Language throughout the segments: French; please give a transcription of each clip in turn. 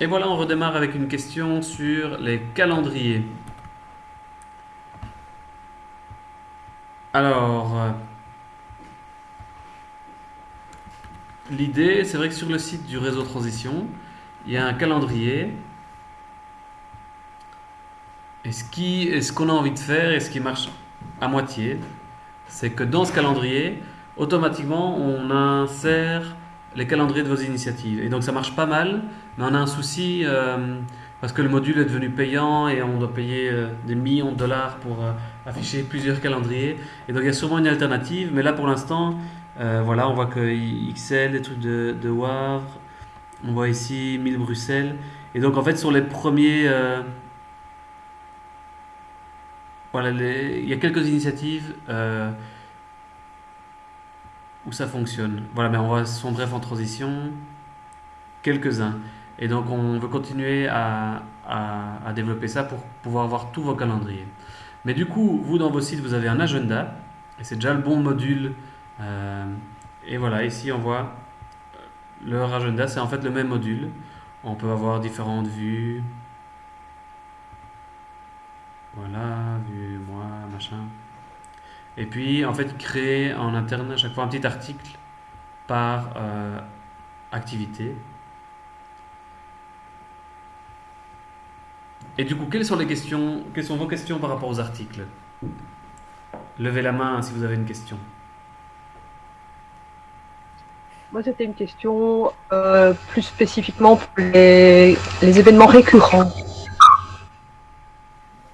Et voilà, on redémarre avec une question sur les calendriers. Alors, euh, l'idée, c'est vrai que sur le site du réseau Transition, il y a un calendrier. Et ce qui, et ce qu'on a envie de faire et ce qui marche à moitié, c'est que dans ce calendrier, automatiquement, on insère les calendriers de vos initiatives. Et donc ça marche pas mal, mais on a un souci euh, parce que le module est devenu payant et on doit payer euh, des millions de dollars pour euh, afficher plusieurs calendriers. Et donc il y a sûrement une alternative, mais là pour l'instant, voilà, on voit que XL, des trucs de, de Wavre, on voit ici 1000 Bruxelles. Et donc en fait sur les premiers... voilà, il y a quelques initiatives où ça fonctionne. Voilà, mais on va son bref en transition. Quelques-uns. Et donc on veut continuer à, développer ça pour pouvoir voir tous vos calendriers. Mais du coup, vous dans vos sites, vous avez un agenda. Et c'est déjà le bon module. Euh, et voilà, ici on voit leur agenda. C'est en fait le même module. On peut avoir différentes vues. Et puis, en fait, créer en interne à chaque fois un petit article par euh, activité. Et du coup, quelles sont les questions Quelles sont vos questions par rapport aux articles? Levez la main si vous avez une question. Moi, c'était une question euh, plus spécifiquement pour les, les événements récurrents.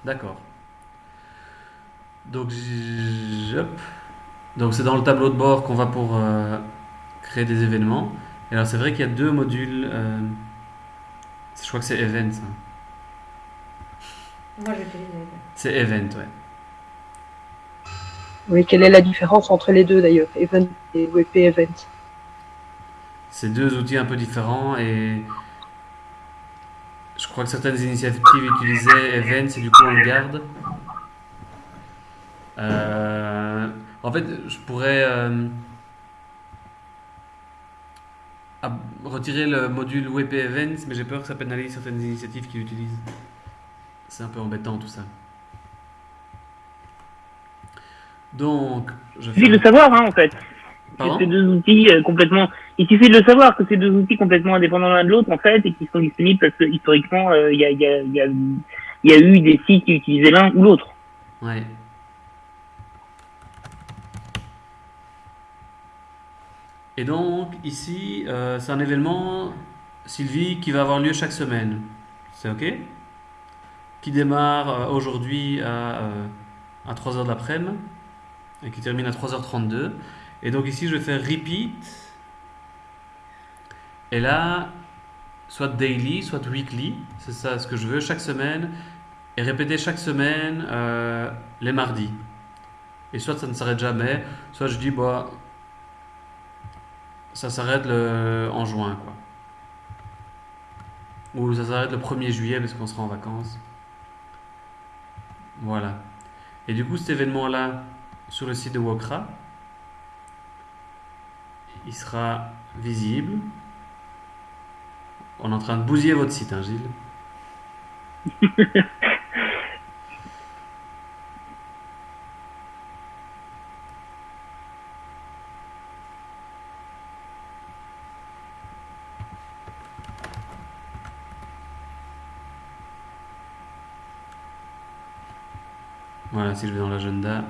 D'accord. Donc, donc c'est dans le tableau de bord qu'on va pour euh, créer des événements. Et alors c'est vrai qu'il y a deux modules. Euh, je crois que c'est Event. Hein. Moi j'utilise Event. C'est Event, ouais. Oui, quelle est la différence entre les deux d'ailleurs, Event et WP Event? C'est deux outils un peu différents et je crois que certaines initiatives utilisaient Event, c'est du coup on le garde. Euh, en fait, je pourrais euh, retirer le module WP Events, mais j'ai peur que ça pénalise certaines initiatives qui l'utilisent. C'est un peu embêtant tout ça. Donc, je Il suffit de le savoir, hein, en fait. Ces deux outils euh, complètement. Il suffit de le savoir que ces deux outils complètement indépendants l'un de l'autre, en fait, et qui sont disponibles parce que historiquement, il y, a, y, a, y, a, y, a, eu des sites qui utilisaient l'un ou l'autre. Ouais. Et donc, ici, euh, c'est un événement, Sylvie, qui va avoir lieu chaque semaine. C'est OK? Qui démarre euh, aujourd'hui à, euh, à 3h de l'après-midi et qui termine à 3h32. Et donc ici, je vais faire repeat. Et là, soit daily, soit weekly, c'est ça ce que je veux, chaque semaine. Et répéter chaque semaine les mardis. Et soit ça ne s'arrête jamais, soit je dis, bah, ça s'arrête en juin, quoi. Ou ça s'arrête le 1er juillet parce qu'on sera en vacances. Voilà. Et du coup, cet événement-là, sur le site de Wokra, il sera visible. On est en train de bousiller votre site, hein, Gilles? Voilà, si je vais dans l'agenda,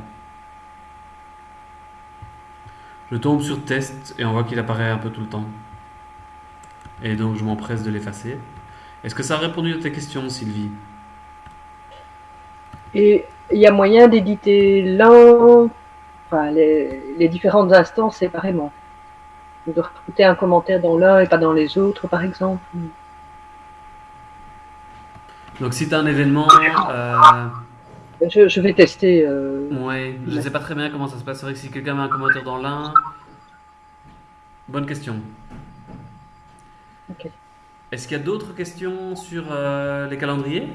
je tombe sur test et on voit qu'il apparaît un peu tout le temps. Et donc je m'empresse de l'effacer. Est-ce que ça a répondu à tes questions, Sylvie? Et il y a moyen d'éditer l'un, enfin les, les, différentes instances séparément. De recruter un commentaire dans l'un et pas dans les autres, par exemple. Donc si tu as un événement... Euh, je, vais tester. Euh, ouais, je ne sais pas très bien comment ça se passe. C'est vrai que si quelqu'un met un commentaire dans l'un. Bonne question. Ok. Est-ce qu'il y a d'autres questions sur euh, les calendriers?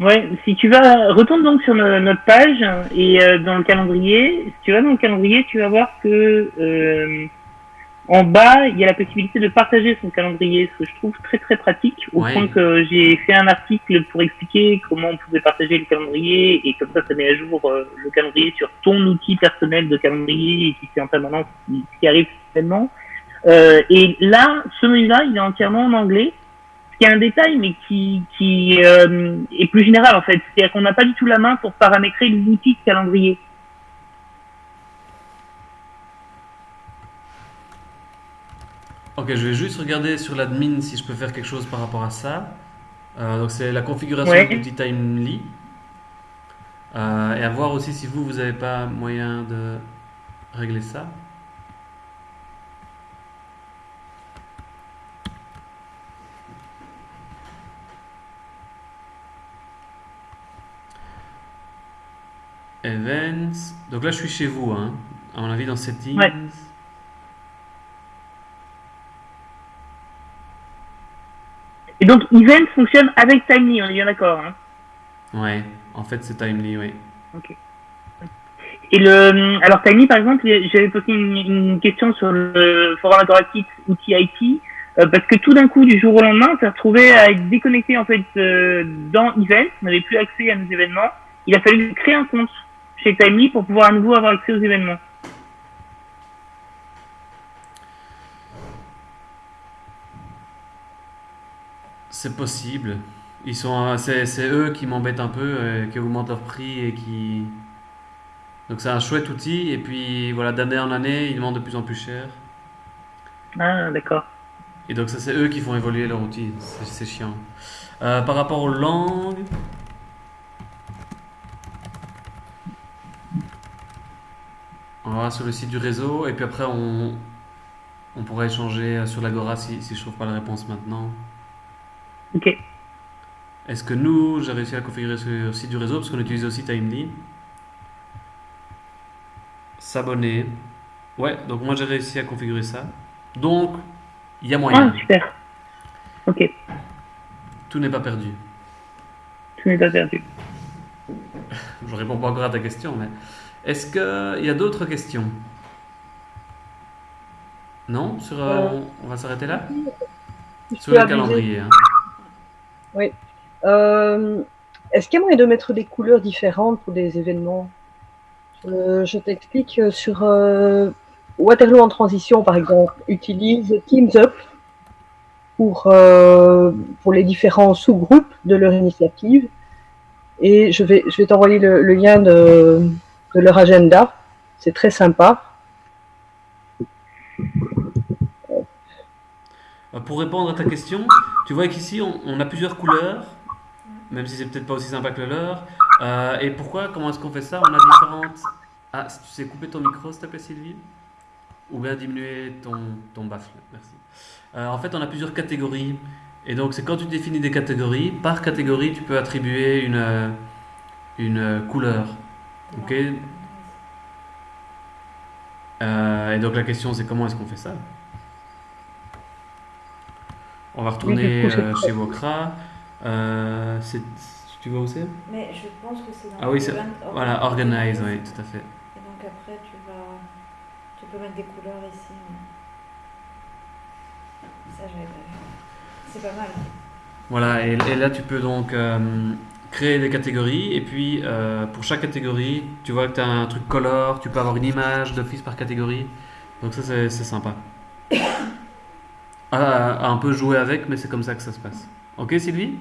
Ouais, si tu vas, retourne donc sur notre page et euh, dans le calendrier, si tu vas dans le calendrier, tu vas voir que en bas, il y a la possibilité de partager son calendrier, ce que je trouve très très pratique, au point que j'ai fait un article pour expliquer comment on pouvait partager le calendrier, et comme ça, ça met à jour euh, le calendrier sur ton outil personnel de calendrier, et qui fait en permanence ce qui arrive certainement. Euh, et là, ce menu-là, il est entièrement en anglais, ce qui est un détail, mais qui, qui euh, est plus général en fait. C'est-à-dire qu'on n'a pas du tout la main pour paramétrer l'outil de calendrier. Ok, je vais juste regarder sur l'admin si je peux faire quelque chose par rapport à ça. Euh, donc c'est la configuration du l'outil Timely. Euh, et à voir aussi si vous, vous n'avez pas moyen de régler ça. Events. Donc là, je suis chez vous, hein, à mon avis, dans Settings. Et donc, Event fonctionne avec Timely, on est bien d'accord. Hein ouais, en fait, c'est Timely, oui. Ok. Et le, alors Timely, par exemple, j'avais posé une, question sur le forum interactif outil IT, euh, parce que tout d'un coup, du jour au lendemain, on s'est retrouvé à être déconnecté en fait euh, dans Event, on n'avait plus accès à nos événements. Il a fallu créer un compte chez Timely pour pouvoir à nouveau avoir accès aux événements. C'est possible. Ils sont, c'est, eux qui m'embêtent un peu, euh, qui augmentent leur prix et qui. Donc c'est un chouette outil et puis voilà d'année en année ils demandent de plus en plus cher. Ah d'accord. Et donc ça c'est eux qui font évoluer leur outil, c'est, chiant. Euh, par rapport aux langues. On va sur le site du réseau et puis après on, on pourra échanger sur l'Agora si, si je trouve pas la réponse maintenant. Ok. Est-ce que nous, j'ai réussi à configurer le site du réseau parce qu'on utilise aussi Timely? S'abonner. Ouais, donc moi j'ai réussi à configurer ça. Donc, il y a moyen. Ah, super. Ok. Tout n'est pas perdu. Tout n'est pas perdu. Je réponds pas encore à ta question, mais est-ce qu'il y a d'autres questions? Non? Sur, euh, euh, on, va s'arrêter là? Sur le calendrier. Hein. Oui. Euh, est-ce qu'il y a moyen de mettre des couleurs différentes pour des événements? Je t'explique euh, sur euh, Waterloo en transition, par exemple, utilise Teams Up pour, pour les différents sous-groupes de leur initiative. Et je vais, je vais t'envoyer le, lien de, de leur agenda. C'est très sympa. Pour répondre à ta question, tu vois qu'ici, on, a plusieurs couleurs, même si c'est peut-être pas aussi sympa que le leur. Euh, et pourquoi Comment est-ce qu'on fait ça? On a différentes... Ah, si tu sais couper ton micro, s'il te plaît, Sylvie? Ou bien diminuer ton, ton baffle, merci. Euh, en fait, on a plusieurs catégories. Et donc, c'est quand tu définis des catégories, par catégorie, tu peux attribuer une, une couleur. Ok? Euh, Et donc, la question, c'est comment est-ce qu'on fait ça? On va retourner euh, chez Wokra. Euh, tu vois où c'est? Mais je pense que c'est dans Ah oui, c'est voilà, organize, oui, tout à fait. Et donc après, tu vas, tu peux mettre des couleurs ici. Ça, j'avais pas vu. C'est pas mal. Voilà, et, là, tu peux donc euh, créer des catégories. Et puis, pour chaque catégorie, tu vois que tu as un truc color, tu peux avoir une image d'office par catégorie. Donc ça, c'est sympa à, un peu jouer avec, mais c'est comme ça que ça se passe. Ok, Sylvie?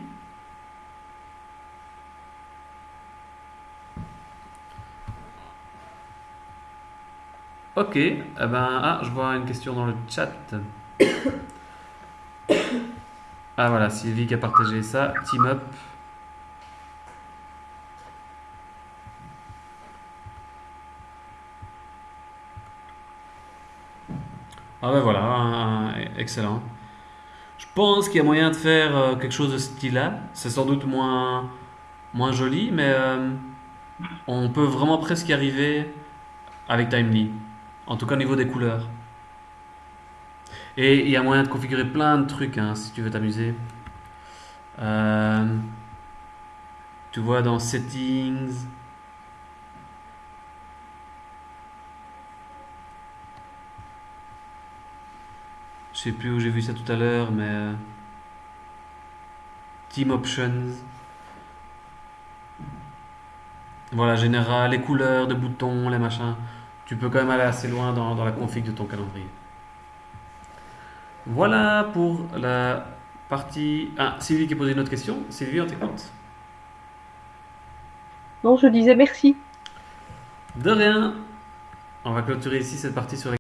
Ok, eh ben, ah, je vois une question dans le chat. Ah voilà, Sylvie qui a partagé ça. Team up. Ah ben voilà, excellent. Je pense qu'il y a moyen de faire euh, quelque chose de ce style-là. C'est sans doute moins, joli, mais euh, on peut vraiment presque y arriver avec Timely. En tout cas au niveau des couleurs. Et il y a moyen de configurer plein de trucs hein, si tu veux t'amuser. Euh, tu vois dans Settings, Je sais plus où j'ai vu ça tout à l'heure, mais euh, Team Options. Voilà, général, les couleurs de boutons, les machins. Tu peux quand même aller assez loin dans, dans la config de ton calendrier. Voilà pour la partie. Ah, Sylvie qui a posé une autre question. Sylvie, on t'écoute. Non, je disais merci. De rien. On va clôturer ici cette partie sur les